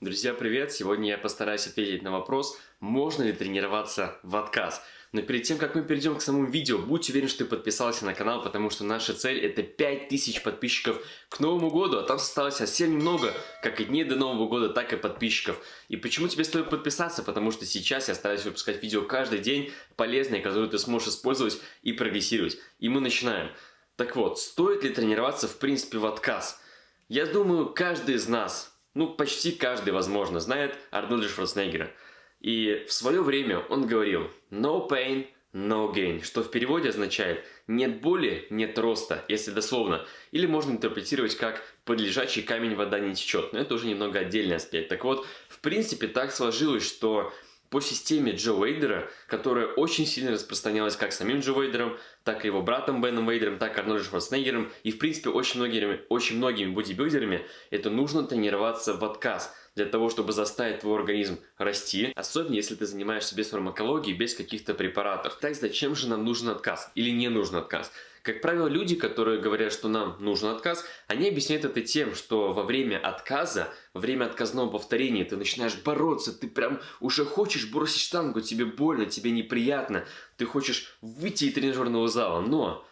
Друзья, привет! Сегодня я постараюсь ответить на вопрос, можно ли тренироваться в отказ. Но перед тем, как мы перейдем к самому видео, будь уверен, что ты подписался на канал, потому что наша цель это 5000 подписчиков к Новому году, а там осталось совсем немного, как и дней до Нового года, так и подписчиков. И почему тебе стоит подписаться? Потому что сейчас я стараюсь выпускать видео каждый день, полезные, которые ты сможешь использовать и прогрессировать. И мы начинаем. Так вот, стоит ли тренироваться в принципе в отказ? Я думаю, каждый из нас ну, почти каждый, возможно, знает Арнольда Шварценеггера. И в свое время он говорил «no pain, no gain», что в переводе означает «нет боли, нет роста», если дословно. Или можно интерпретировать как «под лежачий камень вода не течет», но это уже немного отдельный аспект. Так вот, в принципе, так сложилось, что по системе Джо Уэйдера, которая очень сильно распространялась как самим Джо Уэйдером, так и его братом Беном Уэйдером, так и Арнольдом Шварценеггером и, в принципе, очень многими, очень многими бодибилдерами, это нужно тренироваться в отказ для того, чтобы заставить твой организм расти, особенно если ты занимаешься без фармакологии, без каких-то препаратов. Так зачем же нам нужен отказ или не нужен отказ? Как правило, люди, которые говорят, что нам нужен отказ, они объясняют это тем, что во время отказа, во время отказного повторения ты начинаешь бороться, ты прям уже хочешь бросить штангу, тебе больно, тебе неприятно, ты хочешь выйти из тренажерного зала, но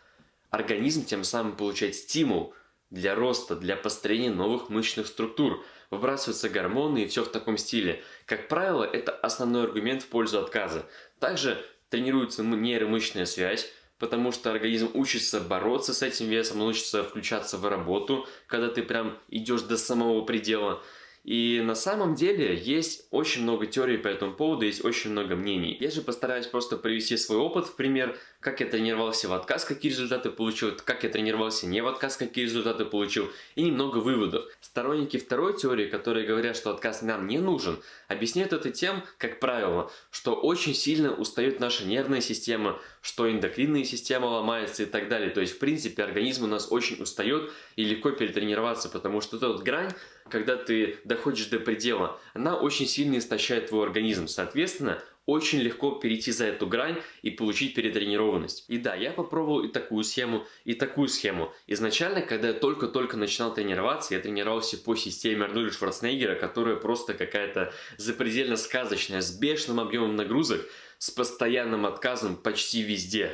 организм тем самым получает стимул для роста, для построения новых мышечных структур. Выбрасываются гормоны и все в таком стиле. Как правило, это основной аргумент в пользу отказа. Также тренируется нейромышечная связь, потому что организм учится бороться с этим весом, он учится включаться в работу, когда ты прям идешь до самого предела. И на самом деле есть очень много теорий по этому поводу, есть очень много мнений. Я же постараюсь просто привести свой опыт в пример, как я тренировался в отказ, какие результаты получил, как я тренировался не в отказ, какие результаты получил, и немного выводов. Сторонники второй теории, которые говорят, что отказ нам не нужен, объясняют это тем, как правило, что очень сильно устает наша нервная система, что эндокринная система ломается и так далее. То есть, в принципе, организм у нас очень устает и легко перетренироваться, потому что эта вот грань, когда ты доходишь до предела, она очень сильно истощает твой организм. Соответственно, очень легко перейти за эту грань и получить перетренированность. И да, я попробовал и такую схему, и такую схему. Изначально, когда я только-только начинал тренироваться, я тренировался по системе Арнольда Шварценеггера, которая просто какая-то запредельно сказочная, с бешеным объемом нагрузок, с постоянным отказом почти везде.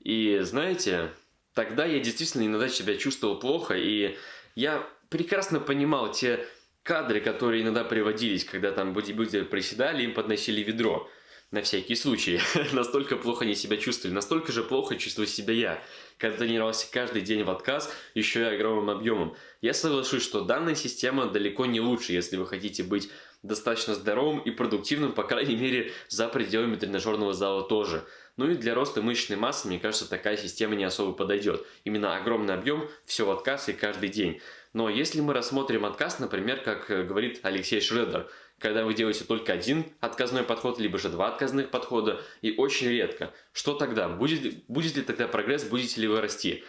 И знаете, тогда я действительно иногда себя чувствовал плохо, и я прекрасно понимал те кадры, которые иногда приводились, когда там бодибилдеры приседали, им подносили ведро на всякий случай. настолько плохо они себя чувствовали, настолько же плохо чувствую себя я, когда тренировался каждый день в отказ, еще и огромным объемом. Я соглашусь, что данная система далеко не лучше, если вы хотите быть достаточно здоровым и продуктивным, по крайней мере, за пределами тренажерного зала тоже. Ну и для роста мышечной массы, мне кажется, такая система не особо подойдет. Именно огромный объем, все в отказ и каждый день. Но если мы рассмотрим отказ, например, как э, говорит Алексей Шредер, когда вы делаете только один отказной подход, либо же два отказных подхода, и очень редко, что тогда? Будет, будет ли тогда прогресс, будете ли вы расти?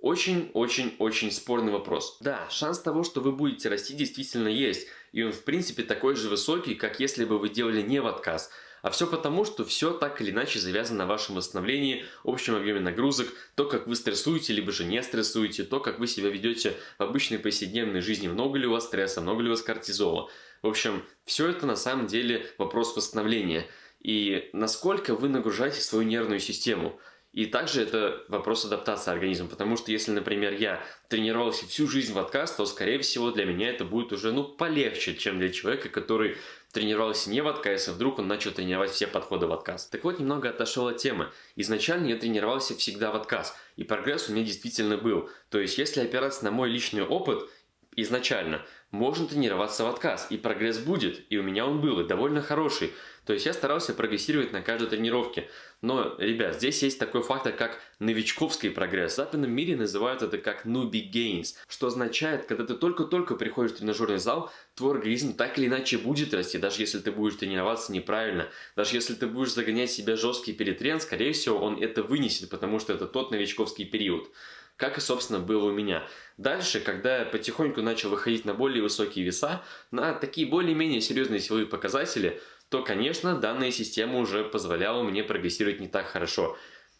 Очень-очень-очень спорный вопрос. Да, шанс того, что вы будете расти, действительно есть. И он, в принципе, такой же высокий, как если бы вы делали не в отказ. А все потому, что все так или иначе завязано на вашем восстановлении, общем объеме нагрузок, то, как вы стрессуете, либо же не стрессуете, то, как вы себя ведете в обычной повседневной жизни, много ли у вас стресса, много ли у вас кортизола. В общем, все это на самом деле вопрос восстановления. И насколько вы нагружаете свою нервную систему. И также это вопрос адаптации организма, потому что если, например, я тренировался всю жизнь в отказ, то, скорее всего, для меня это будет уже, ну, полегче, чем для человека, который тренировался не в отказ, а вдруг он начал тренировать все подходы в отказ. Так вот, немного отошел от темы. Изначально я тренировался всегда в отказ, и прогресс у меня действительно был. То есть, если опираться на мой личный опыт, изначально. Можно тренироваться в отказ, и прогресс будет, и у меня он был, и довольно хороший. То есть я старался прогрессировать на каждой тренировке. Но, ребят, здесь есть такой фактор, как новичковский прогресс. В западном мире называют это как newbie gains, что означает, когда ты только-только приходишь в тренажерный зал, твой организм так или иначе будет расти, даже если ты будешь тренироваться неправильно. Даже если ты будешь загонять себя жесткий перетрен, скорее всего, он это вынесет, потому что это тот новичковский период как и, собственно, было у меня. Дальше, когда я потихоньку начал выходить на более высокие веса, на такие более-менее серьезные силовые показатели, то, конечно, данная система уже позволяла мне прогрессировать не так хорошо.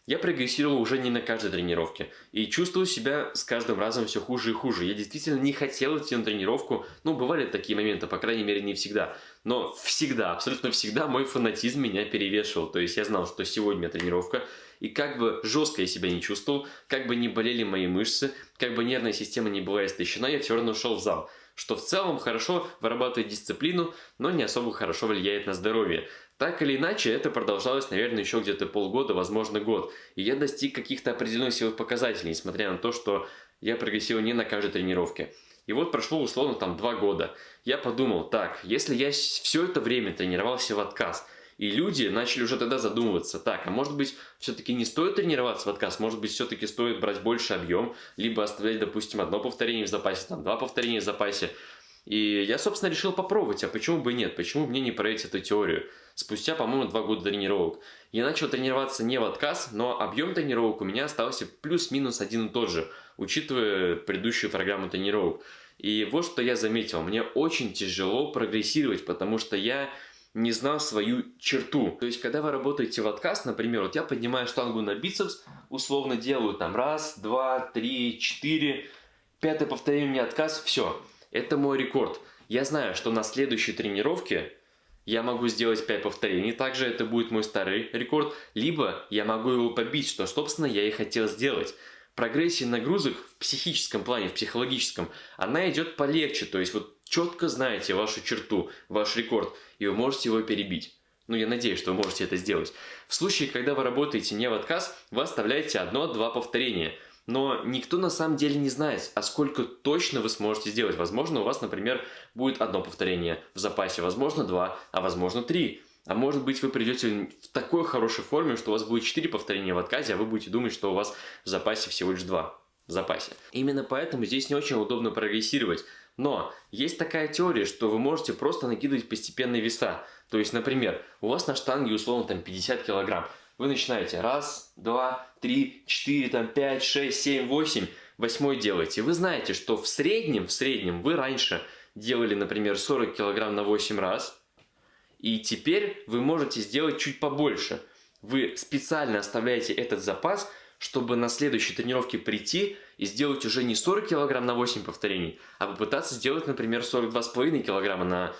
я прогрессировал уже не на каждой тренировке. И чувствовал себя с каждым разом все хуже и хуже. Я действительно не хотел идти на тренировку. Ну, бывали такие моменты, по крайней мере, не всегда. Но всегда, абсолютно всегда мой фанатизм меня перевешивал. То есть я знал, что сегодня тренировка. И как бы жестко я себя не чувствовал, как бы не болели мои мышцы, как бы нервная система не была истощена, я все равно шел в зал что в целом хорошо вырабатывает дисциплину, но не особо хорошо влияет на здоровье. Так или иначе, это продолжалось, наверное, еще где-то полгода, возможно, год. И я достиг каких-то определенных силовых показателей, несмотря на то, что я прогрессировал не на каждой тренировке. И вот прошло условно там два года. Я подумал, так, если я все это время тренировался в отказ – и люди начали уже тогда задумываться, так, а может быть, все-таки не стоит тренироваться в отказ, может быть, все-таки стоит брать больше объем, либо оставлять, допустим, одно повторение в запасе, там, два повторения в запасе. И я, собственно, решил попробовать, а почему бы нет, почему мне не проверить эту теорию. Спустя, по-моему, два года тренировок. Я начал тренироваться не в отказ, но объем тренировок у меня остался плюс-минус один и тот же, учитывая предыдущую программу тренировок. И вот что я заметил, мне очень тяжело прогрессировать, потому что я не знал свою черту. То есть, когда вы работаете в отказ, например, вот я поднимаю штангу на бицепс, условно делаю там раз, два, три, четыре, пятое повторение меня отказ, все. Это мой рекорд. Я знаю, что на следующей тренировке я могу сделать 5 повторений, также это будет мой старый рекорд, либо я могу его побить, что, собственно, я и хотел сделать. Прогрессия нагрузок в психическом плане, в психологическом, она идет полегче, то есть вот четко знаете вашу черту, ваш рекорд, и вы можете его перебить. Ну, я надеюсь, что вы можете это сделать. В случае, когда вы работаете не в отказ, вы оставляете одно-два повторения. Но никто на самом деле не знает, а сколько точно вы сможете сделать. Возможно, у вас, например, будет одно повторение в запасе, возможно, два, а возможно, три. А может быть, вы придете в такой хорошей форме, что у вас будет 4 повторения в отказе, а вы будете думать, что у вас в запасе всего лишь 2 в запасе. Именно поэтому здесь не очень удобно прогрессировать. Но есть такая теория, что вы можете просто накидывать постепенные веса. То есть, например, у вас на штанге условно там 50 килограмм. Вы начинаете раз, два, три, четыре, там пять, шесть, семь, восемь. Восьмой делаете. Вы знаете, что в среднем, в среднем вы раньше делали, например, 40 килограмм на 8 раз. И теперь вы можете сделать чуть побольше. Вы специально оставляете этот запас, чтобы на следующей тренировке прийти и сделать уже не 40 кг на 8 повторений, а попытаться сделать, например, 42,5 кг на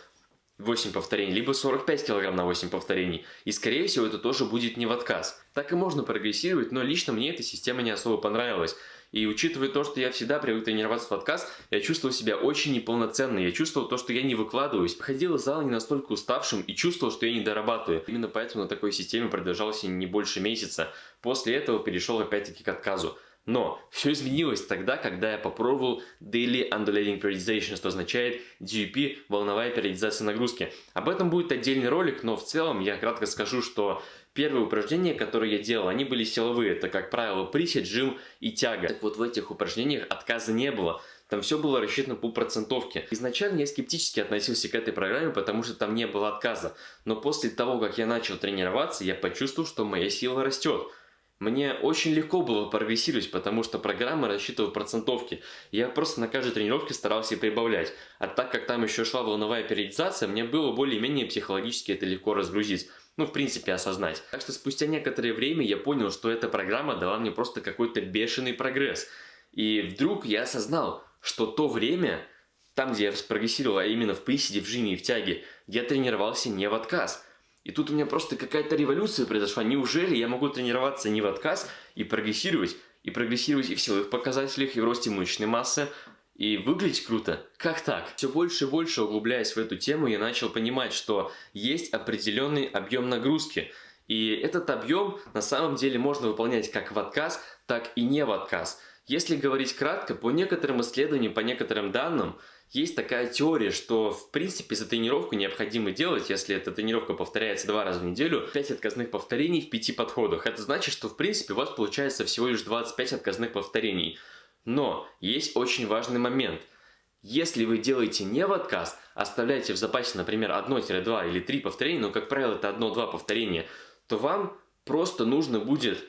8 повторений, либо 45 кг на 8 повторений. И скорее всего это тоже будет не в отказ. Так и можно прогрессировать, но лично мне эта система не особо понравилась. И учитывая то, что я всегда привык тренироваться в отказ, я чувствовал себя очень неполноценно. Я чувствовал то, что я не выкладываюсь. Ходил из зала не настолько уставшим и чувствовал, что я не дорабатываю. Именно поэтому на такой системе продолжался не больше месяца. После этого перешел опять-таки к отказу. Но все изменилось тогда, когда я попробовал Daily Undulating Periodization, что означает DUP – волновая периодизация нагрузки. Об этом будет отдельный ролик, но в целом я кратко скажу, что Первые упражнения, которые я делал, они были силовые. Это, как правило, присед, жим и тяга. Так вот, в этих упражнениях отказа не было. Там все было рассчитано по процентовке. Изначально я скептически относился к этой программе, потому что там не было отказа. Но после того, как я начал тренироваться, я почувствовал, что моя сила растет. Мне очень легко было прогрессировать, потому что программа рассчитывала процентовки. Я просто на каждой тренировке старался прибавлять. А так как там еще шла волновая периодизация, мне было более-менее психологически это легко разгрузить ну, в принципе, осознать. Так что спустя некоторое время я понял, что эта программа дала мне просто какой-то бешеный прогресс. И вдруг я осознал, что то время, там, где я прогрессировал, а именно в приседе, в жиме и в тяге, я тренировался не в отказ. И тут у меня просто какая-то революция произошла. Неужели я могу тренироваться не в отказ и прогрессировать? И прогрессировать и в силовых показателях, и в росте мышечной массы, и выглядеть круто. Как так? Все больше и больше углубляясь в эту тему, я начал понимать, что есть определенный объем нагрузки. И этот объем на самом деле можно выполнять как в отказ, так и не в отказ. Если говорить кратко, по некоторым исследованиям, по некоторым данным, есть такая теория, что в принципе за тренировку необходимо делать, если эта тренировка повторяется два раза в неделю, 5 отказных повторений в 5 подходах. Это значит, что в принципе у вас получается всего лишь 25 отказных повторений. Но есть очень важный момент. Если вы делаете не в отказ, оставляете в запасе, например, 1-2 или 3 повторения, но, как правило, это 1-2 повторения, то вам просто нужно будет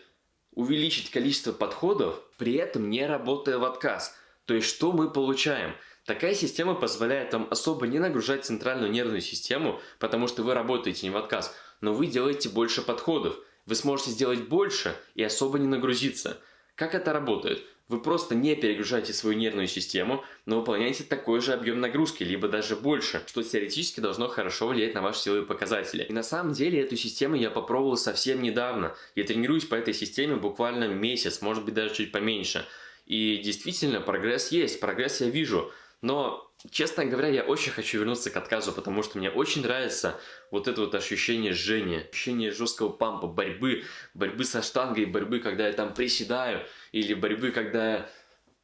увеличить количество подходов, при этом не работая в отказ. То есть, что мы получаем? Такая система позволяет вам особо не нагружать центральную нервную систему, потому что вы работаете не в отказ, но вы делаете больше подходов. вы сможете сделать больше и особо не нагрузиться. Как это работает? Вы просто не перегружаете свою нервную систему, но выполняете такой же объем нагрузки, либо даже больше, что теоретически должно хорошо влиять на ваши силовые показатели. И на самом деле эту систему я попробовал совсем недавно. Я тренируюсь по этой системе буквально месяц, может быть даже чуть поменьше. И действительно прогресс есть, прогресс я вижу. Но, честно говоря, я очень хочу вернуться к отказу, потому что мне очень нравится вот это вот ощущение жжения, ощущение жесткого пампа, борьбы, борьбы со штангой, борьбы, когда я там приседаю, или борьбы, когда я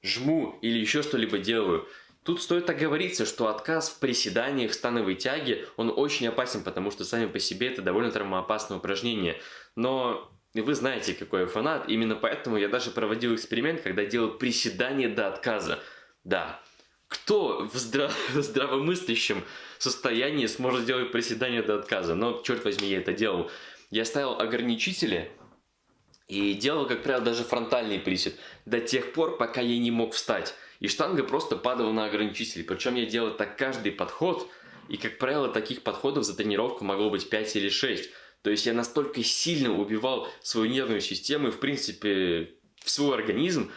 жму, или еще что-либо делаю. Тут стоит оговориться, что отказ в приседаниях, в становой тяге, он очень опасен, потому что сами по себе это довольно травмоопасное упражнение. Но вы знаете, какой я фанат, именно поэтому я даже проводил эксперимент, когда делал приседания до отказа. Да, кто в, здраво здравомыслящем состоянии сможет сделать приседание до отказа? Но, черт возьми, я это делал. Я ставил ограничители и делал, как правило, даже фронтальный присед до тех пор, пока я не мог встать. И штанга просто падала на ограничители. Причем я делал так каждый подход, и, как правило, таких подходов за тренировку могло быть 5 или 6. То есть я настолько сильно убивал свою нервную систему и, в принципе, свой организм,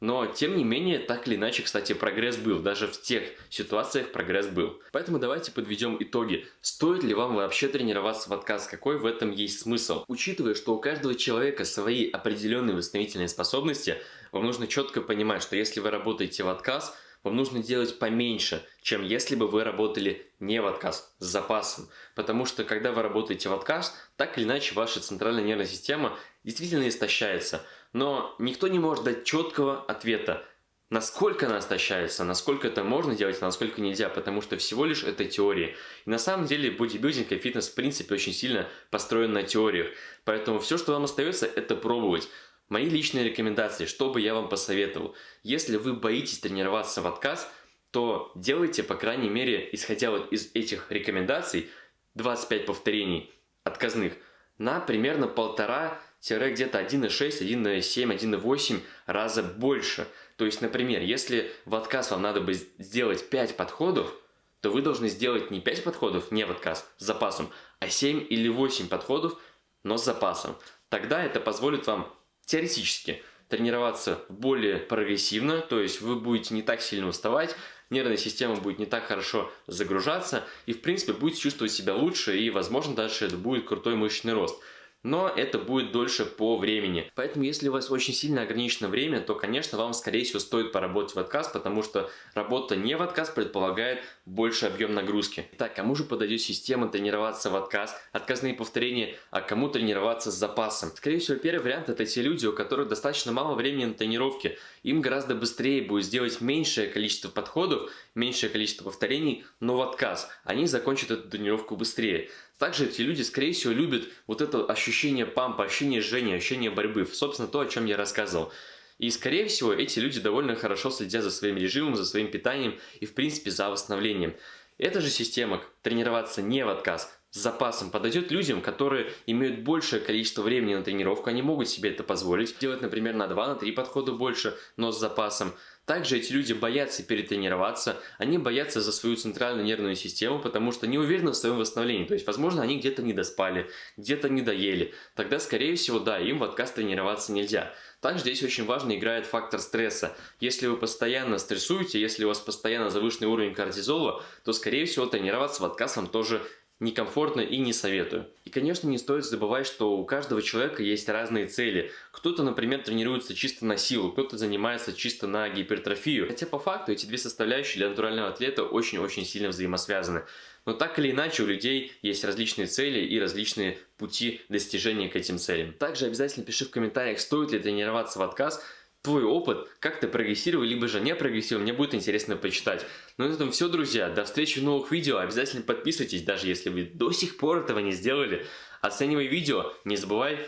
но, тем не менее, так или иначе, кстати, прогресс был. Даже в тех ситуациях прогресс был. Поэтому давайте подведем итоги. Стоит ли вам вообще тренироваться в отказ? Какой в этом есть смысл? Учитывая, что у каждого человека свои определенные восстановительные способности, вам нужно четко понимать, что если вы работаете в отказ, вам нужно делать поменьше, чем если бы вы работали не в отказ, с запасом. Потому что когда вы работаете в отказ, так или иначе ваша центральная нервная система действительно истощается. Но никто не может дать четкого ответа, насколько она истощается, насколько это можно делать, а насколько нельзя, потому что всего лишь это теория. И на самом деле бодибилдинг и фитнес в принципе очень сильно построен на теориях. Поэтому все, что вам остается, это пробовать. Мои личные рекомендации, что бы я вам посоветовал. Если вы боитесь тренироваться в отказ, то делайте, по крайней мере, исходя вот из этих рекомендаций, 25 повторений отказных на примерно полтора где-то 1,6, 1,7, 1,8 раза больше. То есть, например, если в отказ вам надо бы сделать 5 подходов, то вы должны сделать не 5 подходов, не в отказ, с запасом, а 7 или 8 подходов, но с запасом. Тогда это позволит вам теоретически тренироваться более прогрессивно, то есть вы будете не так сильно уставать, нервная система будет не так хорошо загружаться и в принципе будете чувствовать себя лучше и возможно дальше это будет крутой мышечный рост но это будет дольше по времени. Поэтому, если у вас очень сильно ограничено время, то, конечно, вам, скорее всего, стоит поработать в отказ, потому что работа не в отказ предполагает больше объем нагрузки. Так, кому же подойдет система тренироваться в отказ, отказные повторения, а кому тренироваться с запасом? Скорее всего, первый вариант это те люди, у которых достаточно мало времени на тренировки. Им гораздо быстрее будет сделать меньшее количество подходов, меньшее количество повторений, но в отказ. Они закончат эту тренировку быстрее. Также эти люди, скорее всего, любят вот это ощущение пампа, ощущение жжения, ощущение борьбы. Собственно, то, о чем я рассказывал. И, скорее всего, эти люди довольно хорошо следят за своим режимом, за своим питанием и, в принципе, за восстановлением. Эта же система тренироваться не в отказ, с запасом подойдет людям, которые имеют большее количество времени на тренировку, они могут себе это позволить, делать, например, на 2-3 подхода больше, но с запасом. Также эти люди боятся перетренироваться, они боятся за свою центральную нервную систему, потому что не уверены в своем восстановлении. То есть, возможно, они где-то не доспали, где-то не доели. Тогда, скорее всего, да, им в отказ тренироваться нельзя. Также здесь очень важно играет фактор стресса. Если вы постоянно стрессуете, если у вас постоянно завышенный уровень кортизола, то, скорее всего, тренироваться в отказ вам тоже некомфортно и не советую. И, конечно, не стоит забывать, что у каждого человека есть разные цели. Кто-то, например, тренируется чисто на силу, кто-то занимается чисто на гипертрофию. Хотя по факту эти две составляющие для натурального атлета очень-очень сильно взаимосвязаны. Но так или иначе у людей есть различные цели и различные пути достижения к этим целям. Также обязательно пиши в комментариях, стоит ли тренироваться в отказ, твой опыт, как ты прогрессировал, либо же не прогрессировал, мне будет интересно почитать. Ну на этом все, друзья. До встречи в новых видео. Обязательно подписывайтесь, даже если вы до сих пор этого не сделали. Оценивай видео, не забывай.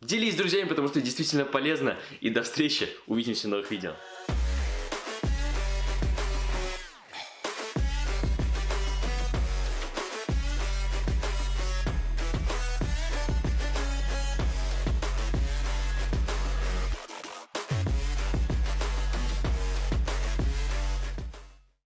Делись с друзьями, потому что действительно полезно. И до встречи. Увидимся в новых видео.